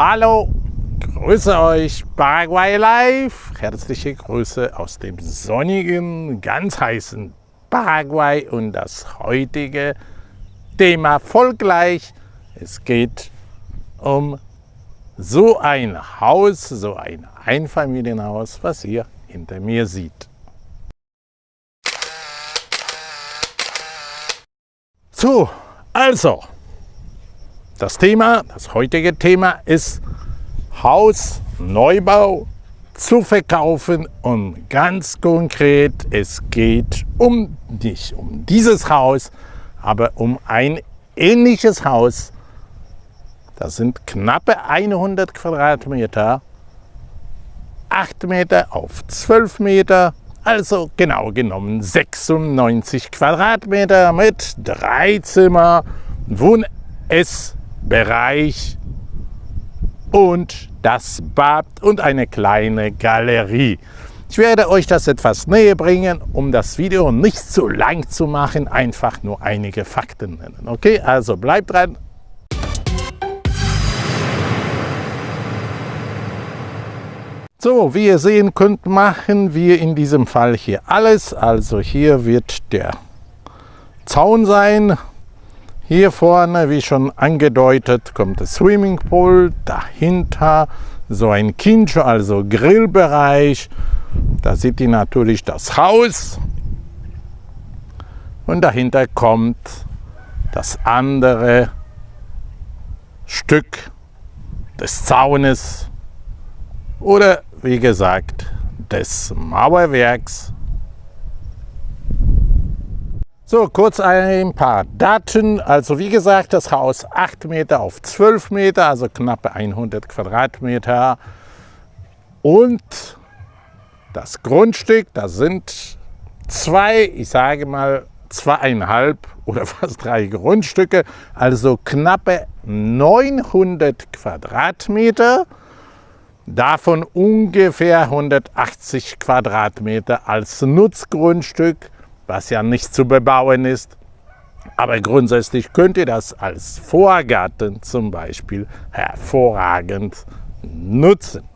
Hallo, grüße euch Paraguay Live. Herzliche Grüße aus dem sonnigen, ganz heißen Paraguay und das heutige Thema folgleich. Es geht um so ein Haus, so ein Einfamilienhaus, was ihr hinter mir seht. So, also, das Thema, das heutige Thema ist Hausneubau zu verkaufen und ganz konkret, es geht um nicht um dieses Haus, aber um ein ähnliches Haus. Das sind knappe 100 Quadratmeter, 8 Meter auf 12 Meter, also genau genommen 96 Quadratmeter mit drei Zimmer, Wohn-, Ess-, Bereich und das Bad und eine kleine Galerie. Ich werde euch das etwas näher bringen, um das Video nicht zu lang zu machen, einfach nur einige Fakten nennen. Okay, also bleibt dran. So, wie ihr sehen könnt, machen wir in diesem Fall hier alles. Also hier wird der Zaun sein, hier vorne, wie schon angedeutet, kommt das Swimmingpool, dahinter so ein Kincho, also Grillbereich. Da seht ihr natürlich das Haus. Und dahinter kommt das andere Stück des Zaunes oder wie gesagt des Mauerwerks so, kurz ein paar Daten. Also wie gesagt, das Haus 8 Meter auf 12 Meter, also knappe 100 Quadratmeter. Und das Grundstück, das sind zwei, ich sage mal zweieinhalb oder fast drei Grundstücke, also knappe 900 Quadratmeter. Davon ungefähr 180 Quadratmeter als Nutzgrundstück was ja nicht zu bebauen ist. Aber grundsätzlich könnt ihr das als Vorgarten zum Beispiel hervorragend nutzen.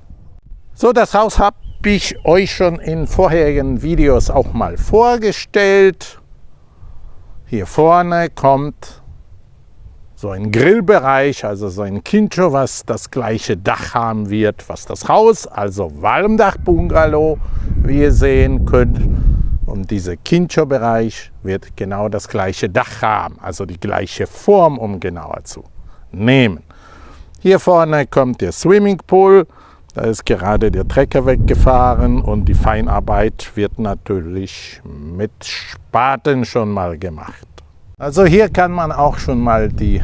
So, das Haus habe ich euch schon in vorherigen Videos auch mal vorgestellt. Hier vorne kommt so ein Grillbereich, also so ein Kincho, was das gleiche Dach haben wird, was das Haus, also Walmdach-Bungalow, wie ihr sehen könnt. Und dieser Kincho-Bereich wird genau das gleiche Dach haben, also die gleiche Form, um genauer zu nehmen. Hier vorne kommt der Swimmingpool. Da ist gerade der Trecker weggefahren und die Feinarbeit wird natürlich mit Spaten schon mal gemacht. Also hier kann man auch schon mal die,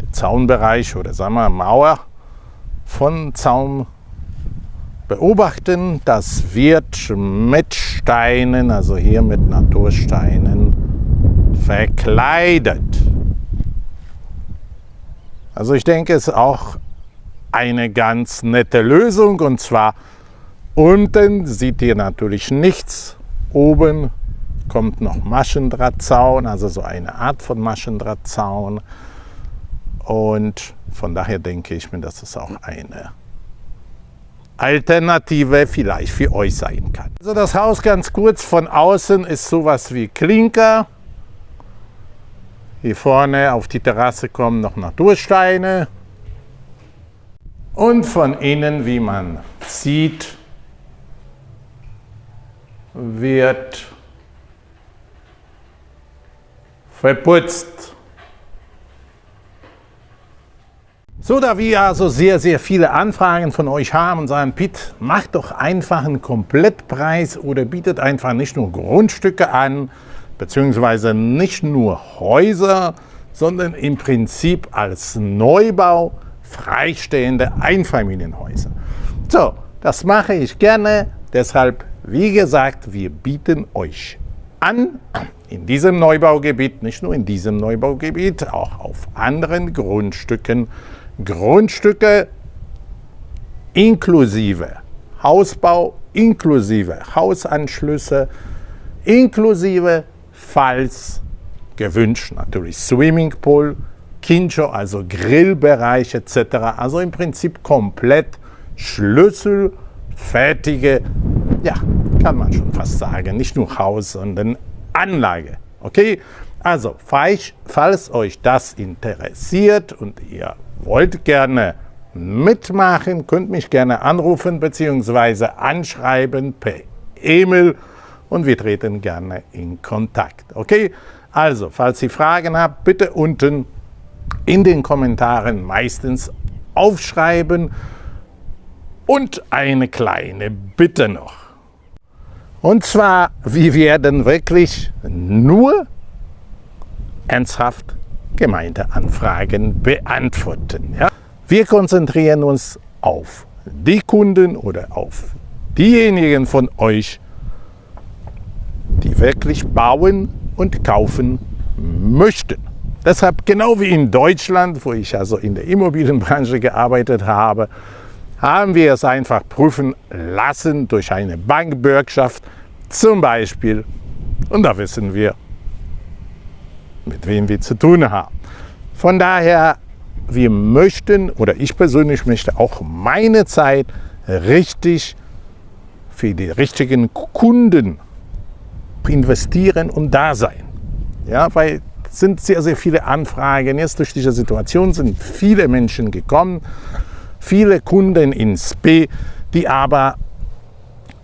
den Zaunbereich oder sagen wir Mauer von Zaun beobachten. Das wird mit Steinen, also hier mit Natursteinen, verkleidet. Also ich denke, es ist auch eine ganz nette Lösung und zwar unten seht ihr natürlich nichts, oben kommt noch Maschendrahtzaun, also so eine Art von Maschendrahtzaun und von daher denke ich mir, dass es auch eine Alternative vielleicht für euch sein kann. Also das Haus ganz kurz von außen ist sowas wie Klinker. Hier vorne auf die Terrasse kommen noch Natursteine. Und von innen, wie man sieht, wird verputzt. So, da wir also sehr, sehr viele Anfragen von euch haben und sagen, Pitt, macht doch einfach einen Komplettpreis oder bietet einfach nicht nur Grundstücke an, beziehungsweise nicht nur Häuser, sondern im Prinzip als Neubau freistehende Einfamilienhäuser. So, das mache ich gerne, deshalb, wie gesagt, wir bieten euch an, in diesem Neubaugebiet, nicht nur in diesem Neubaugebiet, auch auf anderen Grundstücken Grundstücke inklusive Hausbau, inklusive Hausanschlüsse, inklusive, falls gewünscht, natürlich Swimmingpool, Kincho, also Grillbereich etc. Also im Prinzip komplett schlüsselfertige, ja, kann man schon fast sagen, nicht nur Haus, sondern Anlage. Okay, also falls, falls euch das interessiert und ihr wollt gerne mitmachen, könnt mich gerne anrufen bzw. anschreiben per E-Mail und wir treten gerne in Kontakt. Okay, also falls ihr Fragen habt, bitte unten in den Kommentaren meistens aufschreiben und eine kleine Bitte noch. Und zwar, wir werden wirklich nur ernsthaft Gemeindeanfragen beantworten. Ja? Wir konzentrieren uns auf die Kunden oder auf diejenigen von euch, die wirklich bauen und kaufen möchten. Deshalb, genau wie in Deutschland, wo ich also in der Immobilienbranche gearbeitet habe, haben wir es einfach prüfen lassen durch eine Bankbürgschaft zum Beispiel. Und da wissen wir, mit wem wir zu tun haben. Von daher, wir möchten, oder ich persönlich möchte auch meine Zeit richtig für die richtigen Kunden investieren und da sein. Ja, weil es sind sehr, sehr viele Anfragen. Jetzt durch diese Situation sind viele Menschen gekommen, viele Kunden ins B, die aber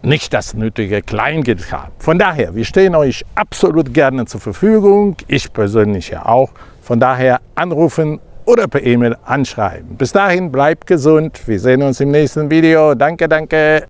nicht das nötige Kleingeld haben. Von daher, wir stehen euch absolut gerne zur Verfügung, ich persönlich ja auch. Von daher anrufen oder per E-Mail anschreiben. Bis dahin, bleibt gesund. Wir sehen uns im nächsten Video. Danke, danke.